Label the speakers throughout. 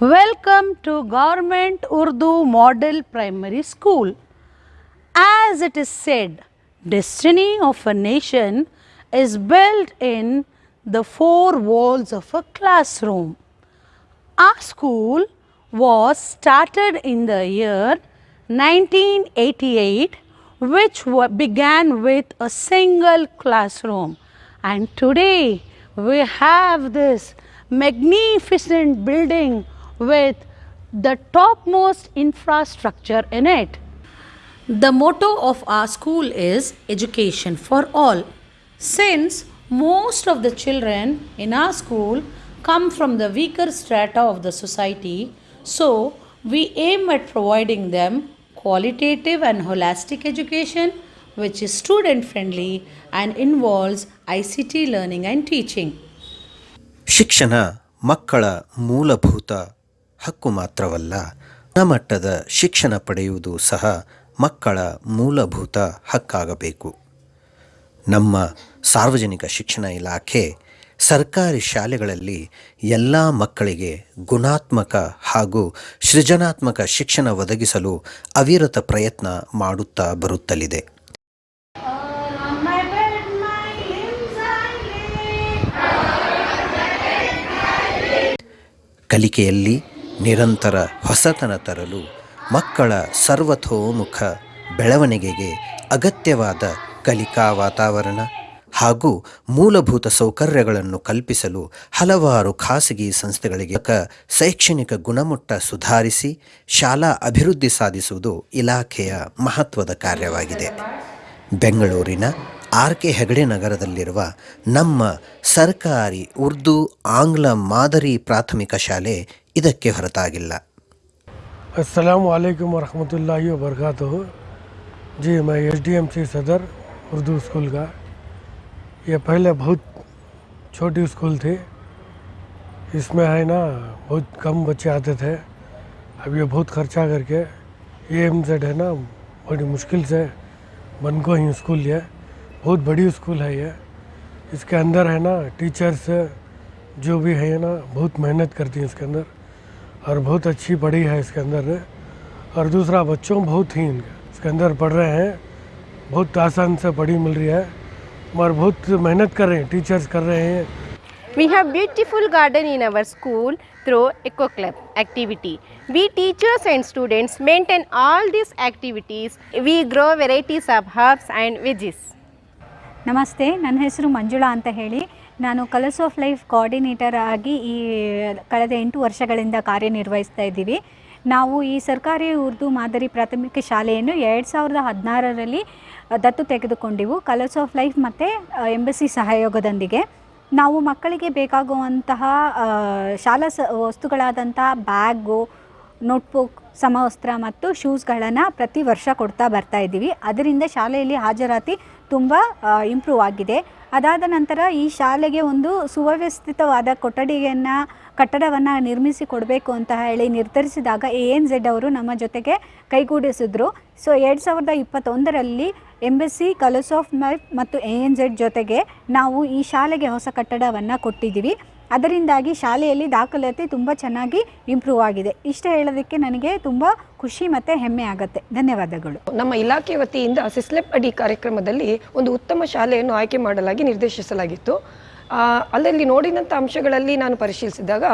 Speaker 1: Welcome to Government Urdu Model Primary School. As it is said, destiny of a nation is built in the four walls of a classroom. Our school was started in the year 1988 which began with a single classroom and today we have this magnificent building with the topmost infrastructure in it. The motto of our school is education for all. Since most of the children in our school come from the weaker strata of the society, so we aim at providing them qualitative and holistic education which is student friendly and involves ICT learning and teaching.
Speaker 2: ಶಿಕ್ಷಣ ಮಕ್ಕಳ ಮೂಲಭೂತ ಹಕ್ಕು ಮಾತ್ರವಲ್ಲ, ಗುಣಮಟ್ಟದ ಶಿಕ್ಷಣ ಪಡೆಯುವುದು ಸಹ ಮಕ್ಕಳ ಮೂಲಭೂತ ಹಕ್ಕಾಗಬೇಕು. ನಮ್ಮ ಸಾರ್ವಜನಿಕ ಶಿಕ್ಷಣ ಇಲಾಖೆ ಸರ್ಕಾರಿ ಶಾಲೆಗಳಲ್ಲಿ ಎಲ್ಲ ಮಕ್ಕಳಿಗೆ ಗುಣಾತ್ಮಕ ಹಾಗೂ ಸೃಜನಾತ್ಮಕ ಶಿಕ್ಷಣ ಒದಗಿಸಲು ಅವಿರತ ಪ್ರಯತ್ನ ಮಾಡುತ್ತಾ ಬರುತ್ತಲಿದೆ. ಕಲಿಕೆಯಲ್ಲಿ ನಿರಂತರ ಹೊಸತನ ತರಲು ಮಕ್ಕಳ ಸರ್ವತೋಮುಖ ಬೆಳವಣಿಗೆಗೆ ಅಗತ್ಯವಾದ ಕಲಿಕಾ ವಾತಾವರಣ ಹಾಗೂ ಮೂಲಭೂತ ಸೌಕರ್ಯಗಳನ್ನು ಕಲ್ಪಿಸಲು ಹಲವಾರು ಖಾಸಗಿ ಸಂಸ್ಥೆಗಳಿಗೆ ಶೈಕ್ಷಣಿಕ ಗುಣಮಟ್ಟ ಸುಧಾರಿಸಿ ಶಾಲಾ ಅಭಿವೃದ್ಧಿ ಸಾಧಿಸುವುದು ಇಲಾಖೆಯ ಮಹತ್ವದ ಕಾರ್ಯವಾಗಿದೆ. ಬೆಂಗಳೂರಿನ ಆರ್ ಕೆ ಹೆಗಡೆ ನಗರದಲ್ಲಿರುವ ನಮ್ಮ ಸರ್ಕಾರಿ ಉರ್ದು ಆಂಗ್ಲ ಮಾದರಿ ಪ್ರಾಥಮಿಕ ಶಾಲೆ ಇದಕ್ಕೆ ಹೊರತಾಗಿಲ್ಲ
Speaker 3: अस्सलाम वालेकुम वरहमतुल्लाहि वबरकातुहू जी मैं एस डी एम सी सदर उर्दू स्कूल का ये पहले बहुत छोटी स्कूल थी इसमें है ना बहुत कम बच्चे आते थे अब ये बहुत खर्चा करके ये एम सेड है ना बड़ी मुश्किल से बन को ही स्कूल है बहुत बड़ी स्कूल है ये इसके अंदर है ना टीचर्स जो भी है ना बहुत मेहनत करती हैं इसके अंदर और बहुत अच्छी पढ़ी है इसके अंदर और दूसरा बच्चों बहुत ही इनके इसके अंदर पढ़ रहे हैं बहुत आसान से पढ़ी मिल रही है और बहुत मेहनत कर रहे हैं टीचर्स कर रहे हैं
Speaker 4: We have beautiful garden in our school through Eco Club activity. We teachers and students maintain all these activities. We grow varieties of herbs and veggies.
Speaker 5: ನಮಸ್ತೆ ನನ್ನ ಹೆಸರು ಮಂಜುಳಾ ಅಂತ ಹೇಳಿ ನಾನು ಕಲರ್ಸ್ ಆಫ್ ಲೈಫ್ ಕೋಆರ್ಡಿನೇಟರ್ ಆಗಿ ಈ ಕಳೆದ ಎಂಟು ವರ್ಷಗಳಿಂದ ಕಾರ್ಯನಿರ್ವಹಿಸ್ತಾ ಇದ್ದೀವಿ. ನಾವು ಈ ಸರ್ಕಾರಿ ಉರ್ದು ಮಾದರಿ ಪ್ರಾಥಮಿಕ ಶಾಲೆಯನ್ನು ಎರಡು ಸಾವಿರದ ಹದಿನಾರರಲ್ಲಿ ದತ್ತು ತೆಗೆದುಕೊಂಡೆವು. ಕಲರ್ಸ್ ಆಫ್ ಲೈಫ್ ಮತ್ತು ಎಂಬಸಿ ಸಹಯೋಗದೊಂದಿಗೆ. ನಾವು ಮಕ್ಕಳಿಗೆ ಬೇಕಾಗುವಂತಹ ಶಾಲಾ ಸ, ವಸ್ತುಗಳಾದಂತಹ ಬ್ಯಾಗು ನೋಟ್ಬುಕ್ ಸಮವಸ್ತ್ರ ಮತ್ತು ಶೂಸ್ಗಳನ್ನು ಪ್ರತಿ ವರ್ಷ ಕೊಡ್ತಾ ಬರ್ತಾ ಇದ್ದೀವಿ. ಅದರಿಂದ ಶಾಲೆಯಲ್ಲಿ ಹಾಜರಾತಿ ತುಂಬ ಇಂಪ್ರೂವ್ ಆಗಿದೆ. ಅದಾದ ನಂತರ ಈ ಶಾಲೆಗೆ ಒಂದು ಸುವ್ಯವಸ್ಥಿತವಾದ ಕೊಠಡಿಯನ್ನು, ಕಟ್ಟಡವನ್ನು ನಿರ್ಮಿಸಿ ಕೊಡಬೇಕು ಅಂತ ಹೇಳಿ ನಿರ್ಧರಿಸಿದಾಗ ಎ ಎನ್ ಝೆಡ್ ಅವರು ನಮ್ಮ ಜೊತೆಗೆ ಕೈಗೂಡಿಸಿದ್ರು. ಸೊ ಎರಡು ಸಾವಿರದ ಇಪ್ಪತ್ತೊಂದರಲ್ಲಿ ಎಂಬಸಿ ಕಲರ್ಸ್ ಆಫ್ ಮೈಫ್ ಮತ್ತು ಎ ಎನ್ ಝೆಡ್ ಜೊತೆಗೆ ನಾವು ಈ ಶಾಲೆಗೆ ಹೊಸ ಕಟ್ಟಡವನ್ನು ಕೊಟ್ಟಿದ್ದೀವಿ. ಅದರಿಂದಾಗಿ ಶಾಲೆಯಲ್ಲಿ ದಾಖಲಾತಿ ತುಂಬ ಚೆನ್ನಾಗಿ ಇಂಪ್ರೂವ್ ಆಗಿದೆ. ಇಷ್ಟ ಹೇಳೋದಕ್ಕೆ ನನಗೆ ತುಂಬ ಖುಷಿ ಮತ್ತು ಹೆಮ್ಮೆ ಆಗುತ್ತೆ. ಧನ್ಯವಾದಗಳು.
Speaker 6: ನಮ್ಮ ಇಲಾಖೆ ವತಿಯಿಂದ ಸಿಸ್ಲೆಪ್ ಅಡಿ ಕಾರ್ಯಕ್ರಮದಲ್ಲಿ ಒಂದು ಉತ್ತಮ ಶಾಲೆಯನ್ನು ಆಯ್ಕೆ ಮಾಡಲಾಗಿ ನಿರ್ದೇಶಿಸಲಾಗಿತ್ತು. ಅಲ್ಲಲ್ಲಿ ನೋಡಿದಂಥ ಅಂಶಗಳಲ್ಲಿ ನಾನು ಪರಿಶೀಲಿಸಿದಾಗ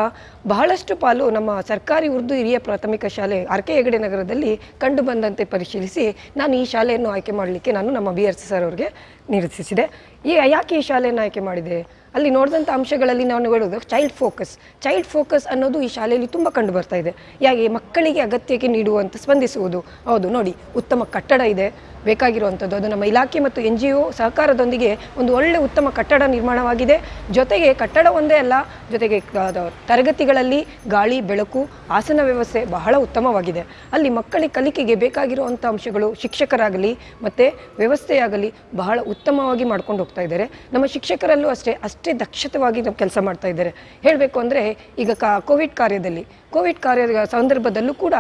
Speaker 6: ಬಹಳಷ್ಟು ಪಾಲು ನಮ್ಮ ಸರ್ಕಾರಿ ಉರ್ದು ಹಿರಿಯ ಪ್ರಾಥಮಿಕ ಶಾಲೆ ಆರ್ ಕೆ ಹೆಗಡೆ ನಗರದಲ್ಲಿ ಕಂಡುಬಂದಂತೆ ಪರಿಶೀಲಿಸಿ ನಾನು ಈ ಶಾಲೆಯನ್ನು ಆಯ್ಕೆ ಮಾಡಲಿಕ್ಕೆ ನಾನು ನಮ್ಮ ಬಿ ಆರ್ ಸಿ ಸರ್ ಅವ್ರಿಗೆ ನಿರ್ದೇಶಿಸಿದೆ. ಈ, ಯಾಕೆ ಈ ಶಾಲೆಯನ್ನು ಆಯ್ಕೆ ಮಾಡಿದೆ? ಅಲ್ಲಿ ನೋಡಿದಂಥ ಅಂಶಗಳಲ್ಲಿ ನಾವು ಹೇಳೋದು ಚೈಲ್ಡ್ ಫೋಕಸ್ ಚೈಲ್ಡ್ ಫೋಕಸ್ ಅನ್ನೋದು ಈ ಶಾಲೆಯಲ್ಲಿ ತುಂಬ ಕಂಡು ಬರ್ತಾ ಇದೆ. ಯಾಕೆ ಮಕ್ಕಳಿಗೆ ಅಗತ್ಯಕ್ಕೆ ನೀಡುವಂಥ ಸ್ಪಂದಿಸುವುದು. ಹೌದು, ನೋಡಿ, ಉತ್ತಮ ಕಟ್ಟಡ ಇದೆ. ಬೇಕಾಗಿರುವಂಥದ್ದು ಅದು ನಮ್ಮ ಇಲಾಖೆ ಮತ್ತು ಎನ್ ಜಿ ಒ ಸಹಕಾರದೊಂದಿಗೆ ಒಂದು ಒಳ್ಳೆ ಉತ್ತಮ ಕಟ್ಟಡ ನಿರ್ಮಾಣವಾಗಿದೆ. ಜೊತೆಗೆ ಕಟ್ಟಡ ಒಂದೇ ಅಲ್ಲ, ಜೊತೆಗೆ ತರಗತಿಗಳಲ್ಲಿ ಗಾಳಿ, ಬೆಳಕು, ಆಸನ ವ್ಯವಸ್ಥೆ ಬಹಳ ಉತ್ತಮವಾಗಿದೆ. ಅಲ್ಲಿ ಮಕ್ಕಳಿಗೆ ಕಲಿಕೆಗೆ ಬೇಕಾಗಿರುವಂಥ ಅಂಶಗಳು ಶಿಕ್ಷಕರಾಗಲಿ ಮತ್ತು ವ್ಯವಸ್ಥೆಯಾಗಲಿ ಬಹಳ ಉತ್ತಮವಾಗಿ ಮಾಡ್ಕೊಂಡು ಹೋಗ್ತಾ ಇದ್ದಾರೆ. ನಮ್ಮ ಶಿಕ್ಷಕರಲ್ಲೂ ಅಷ್ಟೇ ಅಷ್ಟೇ ದಕ್ಷತವಾಗಿ ನಾವು ಕೆಲಸ ಮಾಡ್ತಾ ಇದ್ದಾರೆ. ಹೇಳಬೇಕು ಅಂದರೆ ಈಗ ಕಾ ಕೋವಿಡ್ ಕಾರ್ಯದಲ್ಲಿ, ಕೋವಿಡ್ ಕಾರ್ಯದ ಸಂದರ್ಭದಲ್ಲೂ ಕೂಡ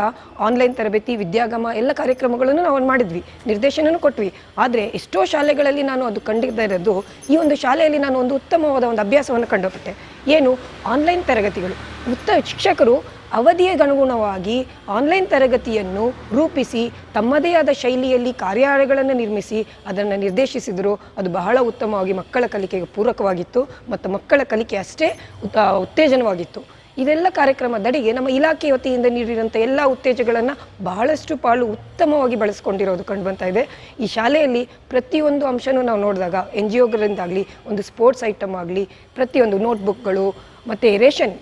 Speaker 6: ಆನ್ಲೈನ್ ತರಬೇತಿ, ವಿದ್ಯಾಗಮ ಎಲ್ಲ ಕಾರ್ಯಕ್ರಮಗಳನ್ನು ನಾವು ಮಾಡಿದ್ವಿ, ನಿರ್ದೇಶನನೂ ಕೊಟ್ವಿ. ಆದರೆ ಎಷ್ಟೋ ಶಾಲೆಗಳಲ್ಲಿ ನಾನು ಅದು ಕಂಡಿದ್ದ ಇರೋದು, ಈ ಒಂದು ಶಾಲೆಯಲ್ಲಿ ನಾನು ಒಂದು ಉತ್ತಮವಾದ ಒಂದು ಅಭ್ಯಾಸವನ್ನು ಕಂಡುಪಟ್ಟೆ ಏನು ಆನ್ಲೈನ್ ತರಗತಿಗಳು. ಉತ್ತ ಶಿಕ್ಷಕರು ಅವಧಿಗೆ ಅನುಗುಣವಾಗಿ ಆನ್ಲೈನ್ ತರಗತಿಯನ್ನು ರೂಪಿಸಿ ತಮ್ಮದೇ ಆದ ಶೈಲಿಯಲ್ಲಿ ಕಾರ್ಯಾಲಯಗಳನ್ನು ನಿರ್ಮಿಸಿ ಅದನ್ನು ನಿರ್ದೇಶಿಸಿದರು. ಅದು ಬಹಳ ಉತ್ತಮವಾಗಿ ಮಕ್ಕಳ ಕಲಿಕೆಗೆ ಪೂರಕವಾಗಿತ್ತು ಮತ್ತು ಮಕ್ಕಳ ಕಲಿಕೆ ಅಷ್ಟೇ ಉತ್ತ ಉತ್ತೇಜನವಾಗಿತ್ತು. ಇದೆಲ್ಲ ಕಾರ್ಯಕ್ರಮದಡಿಗೆ ನಮ್ಮ ಇಲಾಖೆ ವತಿಯಿಂದ ನೀಡಿದಂಥ ಎಲ್ಲ ಉತ್ತೇಜಗಳನ್ನು ಬಹಳಷ್ಟು ಪಾಲು ಉತ್ತಮವಾಗಿ ಬಳಸ್ಕೊಂಡಿರೋದು ಕಂಡುಬಂತಾ ಇದೆ. ಈ ಶಾಲೆಯಲ್ಲಿ ಪ್ರತಿಯೊಂದು ಅಂಶನೂ ನಾವು ನೋಡಿದಾಗ ಎನ್ ಜಿ ಒಗಳಿಂದಾಗಲಿ ಒಂದು ಸ್ಪೋರ್ಟ್ಸ್ ಐಟಮ್ ಆಗಲಿ, ಪ್ರತಿಯೊಂದು ನೋಟ್ಬುಕ್ಗಳು, ಮತ್ತು ರೇಷನ್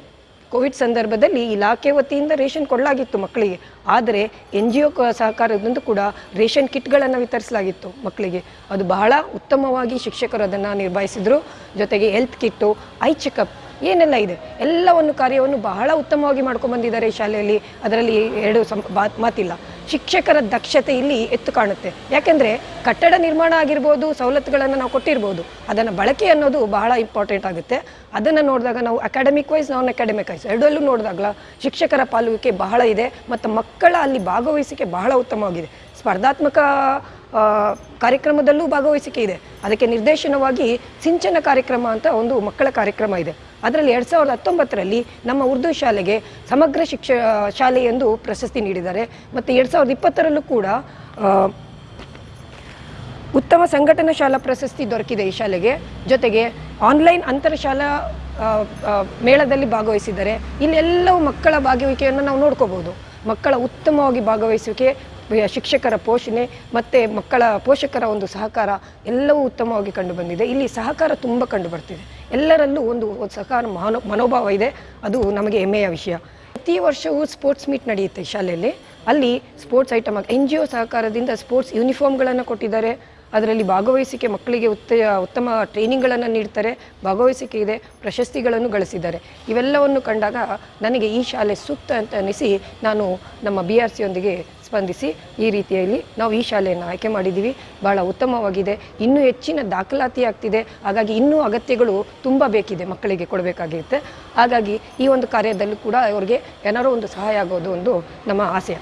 Speaker 6: ಕೋವಿಡ್ ಸಂದರ್ಭದಲ್ಲಿ ಇಲಾಖೆ ವತಿಯಿಂದ ರೇಷನ್ ಕೊಡಲಾಗಿತ್ತು ಮಕ್ಕಳಿಗೆ. ಆದರೆ ಎನ್ ಜಿ ಒ ಸಹಕಾರದಿಂದ ಕೂಡ ರೇಷನ್ ಕಿಟ್ಗಳನ್ನು ವಿತರಿಸಲಾಗಿತ್ತು ಮಕ್ಕಳಿಗೆ. ಅದು ಬಹಳ ಉತ್ತಮವಾಗಿ ಶಿಕ್ಷಕರು ಅದನ್ನು ನಿರ್ವಹಿಸಿದರು. ಜೊತೆಗೆ ಹೆಲ್ತ್ ಕಿಟ್ಟು, ಐ ಚೆಕಪ್ ಏನೆಲ್ಲ ಇದೆ. ಎಲ್ಲವನ್ನು ಕಾರ್ಯವನ್ನು ಬಹಳ ಉತ್ತಮವಾಗಿ ಮಾಡ್ಕೊಂಡು ಬಂದಿದ್ದಾರೆ ಈ ಶಾಲೆಯಲ್ಲಿ. ಅದರಲ್ಲಿ ಎರಡು ಸಂ ಮಾತಿಲ್ಲ. ಶಿಕ್ಷಕರ ದಕ್ಷತೆ ಇಲ್ಲಿ ಎತ್ತು ಕಾಣುತ್ತೆ. ಯಾಕೆಂದರೆ ಕಟ್ಟಡ ನಿರ್ಮಾಣ ಆಗಿರ್ಬೋದು, ಸವಲತ್ತುಗಳನ್ನು ನಾವು ಕೊಟ್ಟಿರ್ಬೋದು, ಅದನ್ನು ಬಳಕೆ ಅನ್ನೋದು ಬಹಳ ಇಂಪಾರ್ಟೆಂಟ್ ಆಗುತ್ತೆ. ಅದನ್ನು ನೋಡಿದಾಗ ನಾವು academic wise non academic wise ಎರಡಲ್ಲೂ ನೋಡಿದಾಗಲ ಶಿಕ್ಷಕರ ಪಾಲುವಿಕೆ ಬಹಳ ಇದೆ, ಮತ್ತು ಮಕ್ಕಳ ಅಲ್ಲಿ ಭಾಗವಹಿಸಿಕೆ ಬಹಳ ಉತ್ತಮವಾಗಿದೆ. ಸ್ಪರ್ಧಾತ್ಮಕ ಕಾರ್ಯಕ್ರಮದಲ್ಲೂ ಭಾಗವಹಿಸಿಕೆ ಇದೆ. ಅದಕ್ಕೆ ನಿರ್ದೇಶನವಾಗಿ ಸಿಂಚನ ಕಾರ್ಯಕ್ರಮ ಅಂತ ಒಂದು ಮಕ್ಕಳ ಕಾರ್ಯಕ್ರಮ ಇದೆ. ಅದರಲ್ಲಿ ಎರಡು ಸಾವಿರದ ಹತ್ತೊಂಬತ್ತರಲ್ಲಿ ನಮ್ಮ ಉರ್ದು ಶಾಲೆಗೆ ಸಮಗ್ರ ಶಿಕ್ಷ ಶಾಲೆ ಎಂದು ಪ್ರಶಸ್ತಿ ನೀಡಿದ್ದಾರೆ. ಮತ್ತು ಎರಡು ಸಾವಿರದ ಇಪ್ಪತ್ತರಲ್ಲೂ ಕೂಡ ಉತ್ತಮ ಸಂಘಟನಾ ಶಾಲಾ ಪ್ರಶಸ್ತಿ ದೊರಕಿದೆ ಈ ಶಾಲೆಗೆ. ಜೊತೆಗೆ ಆನ್ಲೈನ್ ಅಂತರಶಾಲಾ ಆ, ಆ, ಮೇಳದಲ್ಲಿ ಭಾಗವಹಿಸಿದ್ದಾರೆ. ಇಲ್ಲೆಲ್ಲವೂ ಮಕ್ಕಳ ಭಾಗವಹಿಕೆಯನ್ನು ನಾವು ನೋಡ್ಕೋಬಹುದು ಮಕ್ಕಳ ಉತ್ತಮವಾಗಿ ಭಾಗವಹಿಸುವಿಕೆ ಶಿಕ್ಷಕರ ಪೋಷಣೆ ಮತ್ತು ಮಕ್ಕಳ ಪೋಷಕರ ಒಂದು ಸಹಕಾರ ಎಲ್ಲವೂ ಉತ್ತಮವಾಗಿ ಕಂಡುಬಂದಿದೆ ಇಲ್ಲಿ ಸಹಕಾರ ತುಂಬ ಕಂಡುಬರ್ತಿದೆ ಎಲ್ಲರಲ್ಲೂ ಒಂದು ಸಹಕಾರ ಮನೋ ಮನೋಭಾವ ಇದೆ. ಅದು ನಮಗೆ ಹೆಮ್ಮೆಯ ವಿಷಯ. ಪ್ರತಿ ವರ್ಷವೂ ಸ್ಪೋರ್ಟ್ಸ್ ಮೀಟ್ ನಡೆಯುತ್ತೆ ಶಾಲೆಯಲ್ಲಿ. ಅಲ್ಲಿ sports item, N G O ಸಹಕಾರದಿಂದ ಸ್ಪೋರ್ಟ್ಸ್ ಯೂನಿಫಾರ್ಮ್ಗಳನ್ನು ಕೊಟ್ಟಿದ್ದಾರೆ. ಅದರಲ್ಲಿ ಭಾಗವಹಿಸಿಕೆ ಮಕ್ಕಳಿಗೆ ಉತ್ತ ಉತ್ತಮ ಟ್ರೈನಿಂಗ್ಗಳನ್ನು ನೀಡ್ತಾರೆ. ಭಾಗವಹಿಸಿಕೆ ಇದೆ, ಪ್ರಶಸ್ತಿಗಳನ್ನು ಗಳಿಸಿದ್ದಾರೆ. ಇವೆಲ್ಲವನ್ನು ಕಂಡಾಗ ನನಗೆ ಈ ಶಾಲೆ ಸೂಕ್ತ ಅಂತ ಅನಿಸಿ ನಾನು ನಮ್ಮ ಬಿ ಆರ್ ಸಿಯೊಂದಿಗೆ ಸ್ಪಂದಿಸಿ ಈ ರೀತಿಯಲ್ಲಿ ನಾವು ಈ ಶಾಲೆಯನ್ನು ಆಯ್ಕೆ ಮಾಡಿದ್ದೀವಿ. ಬಹಳ ಉತ್ತಮವಾಗಿದೆ. ಇನ್ನೂ ಹೆಚ್ಚಿನ ದಾಖಲಾತಿ ಆಗ್ತಿದೆ ಹಾಗಾಗಿ ಇನ್ನೂ ಅಗತ್ಯಗಳು ತುಂಬ ಬೇಕಿದೆ ಮಕ್ಕಳಿಗೆ ಕೊಡಬೇಕಾಗಿರುತ್ತೆ. ಹಾಗಾಗಿ ಈ ಒಂದು ಕಾರ್ಯದಲ್ಲೂ ಕೂಡ ಅವರಿಗೆ ಏನಾರೋ ಒಂದು ಸಹಾಯ ಆಗೋದು ಒಂದು ನಮ್ಮ ಆಸೆ.